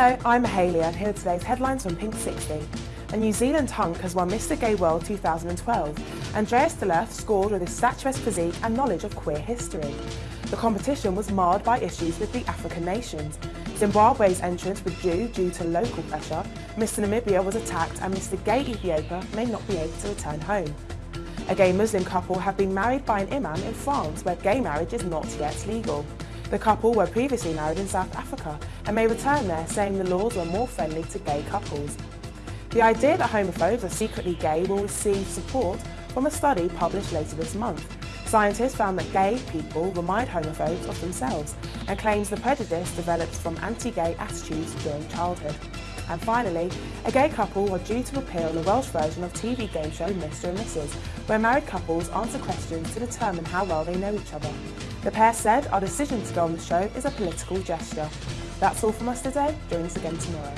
Hello, I'm Mahalia and here are today's headlines from Pink 60. A New Zealand hunk has won Mr Gay World 2012. Andreas Derleth scored with his statuesque physique and knowledge of queer history. The competition was marred by issues with the African nations. Zimbabwe's entrance was due due to local pressure. Mr Namibia was attacked and Mr Gay Ethiopia may not be able to return home. A gay Muslim couple have been married by an imam in France where gay marriage is not yet legal. The couple were previously married in South Africa and may return there saying the laws were more friendly to gay couples. The idea that homophobes are secretly gay will receive support from a study published later this month. Scientists found that gay people remind homophobes of themselves and claims the prejudice developed from anti-gay attitudes during childhood. And finally, a gay couple are due to appear on the Welsh version of TV game show Mr and Mrs, where married couples answer questions to determine how well they know each other. The pair said our decision to go on the show is a political gesture. That's all from us today. Join us again tomorrow.